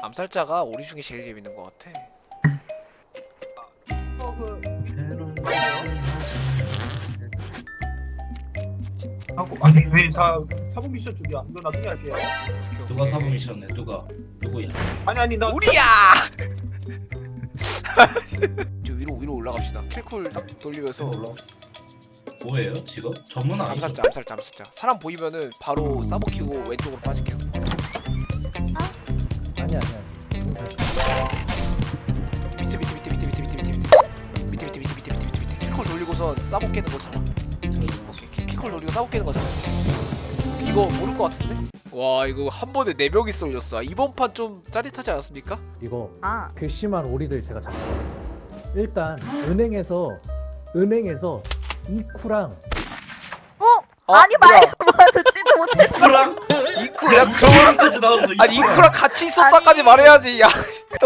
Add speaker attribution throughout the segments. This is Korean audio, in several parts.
Speaker 1: 암살자가 오리 중에 제일 재밌는 것 같아.
Speaker 2: 어그
Speaker 3: 네.
Speaker 2: 하고 아니 왜다 사본 미션 쪽이야? 이거 나중에 할게요.
Speaker 3: 누가 사본 미션네 누가 누구야
Speaker 2: 아니 아니 나
Speaker 1: 우리야! 저 위로 위로 올라갑시다. 킬쿨 딱 돌리면서
Speaker 3: 올라 뭐예요 지금 전문?
Speaker 1: 암살자 암살자 암살자. 사람 보이면은 바로 싸먹히고 왼쪽으로 빠질게요. 킬콜 돌리고선 싸먹 깨는 거잖아. 오케이 킬- 킬콜 돌리고 싸먹 깨는 거잖아. 이거 모를 것 같은데? 와 이거 한 번에 네 명이 쏠렸어. 이번 판 좀 짜릿하지 않았습니까?
Speaker 4: 이거
Speaker 5: 아
Speaker 4: 괘씸한 오리들 제가 잡아봤어요 일단 은행에서 은행에서 이쿠랑
Speaker 5: 어?
Speaker 1: 아,
Speaker 5: 아니
Speaker 1: 뭐야.
Speaker 5: 말고 뭐 듣지도 못했어
Speaker 3: 이쿠랑
Speaker 1: 이쿠랑
Speaker 3: 이쿠랑까지 나왔어
Speaker 1: 아니 이쿠랑 같이 있었다까지
Speaker 5: 아니.
Speaker 1: 말해야지. 야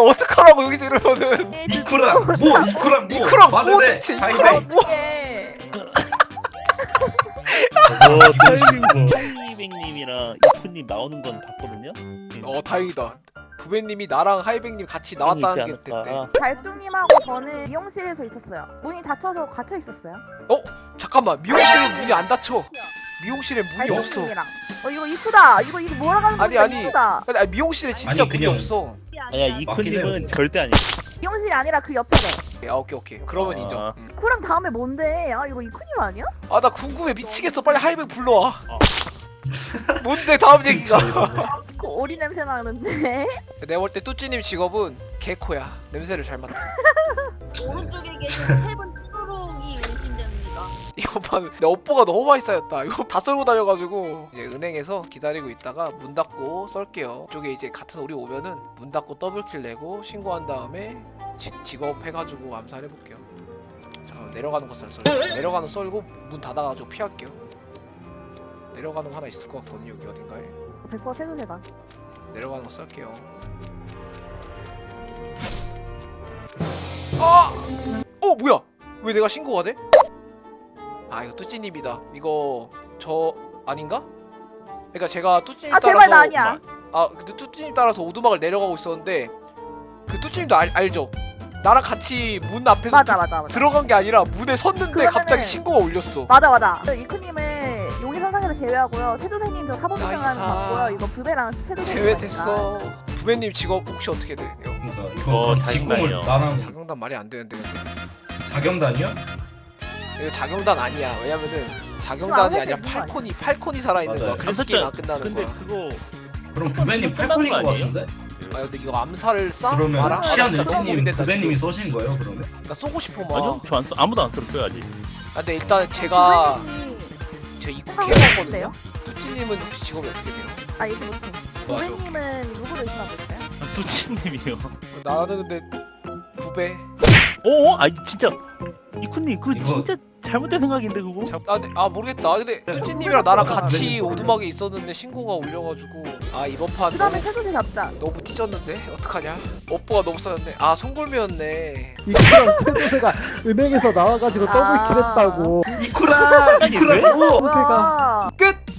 Speaker 1: 어떡하라고 여기서 이러면은.
Speaker 3: 이쿠랑 뭐 이쿠랑 뭐
Speaker 1: 이쿠랑 뭐
Speaker 3: 해.
Speaker 1: 대체 이쿠랑 뭐?
Speaker 5: 예.
Speaker 6: 저 타이밍 타이밍님이랑 이프님 나오는 건 봤거든요.
Speaker 1: 어 다행이다. 부배님이 나랑 하이백님 같이 나왔다는 게 됐대.
Speaker 5: 달뚱님하고 저는 미용실에서 있었어요 문이 닫혀서 갇혀 있었어요
Speaker 1: 잠깐만 미용실에 문이 안 닫혀. 미용실에 문이 없어.
Speaker 5: 어 이거 이쁘다 이거 이거 하는
Speaker 1: 아니,
Speaker 5: 건데
Speaker 1: 아니. 아니, 아니 미용실에 진짜
Speaker 3: 아니,
Speaker 1: 문이
Speaker 3: 그냥-
Speaker 1: 없어.
Speaker 6: 아니야 이프님은 절대 아니야.
Speaker 5: 미용실이 아니라 그 옆에래
Speaker 1: 아 오케이 오케이. 그러면
Speaker 6: 아.
Speaker 1: 인정.
Speaker 5: 쿠랑 다음에 뭔데 아 이거 이쿠님 아니야?
Speaker 1: 아 나 궁금해 미치겠어. 빨리 하이백 불러와. 뭔데 다음 얘기가?
Speaker 5: 그 오리 냄새 나는데
Speaker 1: 내가 볼때 뚜찌님 직업은 개코야. 냄새를 잘 맡아.
Speaker 7: 오른쪽에 계신 세분 의심됩니다.
Speaker 1: 이거만 내 업보가 너무 많이 쌓였다. 이거 다 썰고 다녀가지고 이제 은행에서 기다리고 있다가 문 닫고 썰게요. 이쪽에 이제 같은 오리 오면은 문 닫고 double kill 내고 신고한 다음에 지, 직업 해가지고 암살해 볼게요. 잠깐 내려가는 거 썰, 썰. 내려가는 거 썰고 문 닫아가지고 피할게요. 내려가는 거 하나 있을 것 같거든요. 여기 어딘가에
Speaker 5: 100% 세도세다
Speaker 1: 내려가는 거 썰게요. 아! 어 뭐야? 왜 내가 신고가 돼? 아 이거 뚜찌님이다. 이거 저 아닌가? 그러니까 제가 뚜찌님
Speaker 5: 아
Speaker 1: 따라서
Speaker 5: 제발 나 아니야
Speaker 1: 아 근데 뚜찌님 따라서 오두막을 내려가고 있었는데 그 뚜찌님도 알, 알죠? 나랑 같이 문 앞에서
Speaker 5: 맞아
Speaker 1: 드-
Speaker 5: 맞아 맞아
Speaker 1: 들어간 게 아니라 문에 섰는데
Speaker 5: 그러면은-
Speaker 1: 갑자기 신고가 울렸어.
Speaker 5: 맞아 맞아 이쿠님을 용의 선상에서 제외하고요 세도생님 저
Speaker 1: nice.
Speaker 5: 맞고요 이거 부배랑 최도생님
Speaker 1: 제외됐어. 부배님 직업 혹시 어떻게 돼요?
Speaker 3: 그러니까
Speaker 6: 어,
Speaker 3: 이거 직공을
Speaker 6: 자경단이요.
Speaker 3: 나랑
Speaker 1: 자경단 말이 안 되는데.
Speaker 3: 자경단이야?
Speaker 1: 이거 자경단 아니야. 왜냐면은 자경단이 아니라 팔콘이 팔콘이 살아 있는 거야.
Speaker 3: 맞아요.
Speaker 1: 그래서 게임 안 끝나는
Speaker 6: 근데
Speaker 1: 거야.
Speaker 6: 그거
Speaker 3: 그럼 부배님 팔콘인
Speaker 6: 거?
Speaker 3: 같은데?
Speaker 1: 아 근데 이거 암살을 쏴?
Speaker 3: 그러면?
Speaker 1: 아, 보게 된다
Speaker 3: 부배님이. 쏘신 거예요 그러면?
Speaker 1: 나 쏘고 싶어 막.
Speaker 6: 아니요 저안 써. 아무도 안쓸 거야 아직.
Speaker 1: 아 근데 일단 제가
Speaker 5: 부배님이
Speaker 1: 제 입국
Speaker 5: 생각을
Speaker 1: 해봤거든요.
Speaker 5: 해봤어요?
Speaker 1: 뚜찌님은 혹시 직업이 어떻게 돼요?
Speaker 5: 아 이거 못해
Speaker 1: 맞아,
Speaker 5: 부배님은 누구로 의심하고 있어요?
Speaker 6: 아, 뚜치님이요.
Speaker 1: 나는 근데 부배.
Speaker 6: 어? 아 진짜 이쿠님 그거
Speaker 3: 이거-
Speaker 6: 진짜 잘못된 생각인데 그거.
Speaker 1: 자, 아, 근데, 아 모르겠다. 근데 뚜찌님이랑 나랑 같이 오두막에 있었는데 신고가 울려가지고 아 이번 판
Speaker 5: 그 다음에
Speaker 1: 너무,
Speaker 5: 세도세 잡자
Speaker 1: 너무 찢었는데 어떡하냐? 업보가 너무 쌓였네. 아 송골매였네.
Speaker 4: 이쿠랑 최도세가 은행에서 나와가지고
Speaker 5: 아.
Speaker 4: 더블킬 했다고
Speaker 3: 이쿠랑 이쿠랑 뭐
Speaker 4: 최도세가
Speaker 5: 와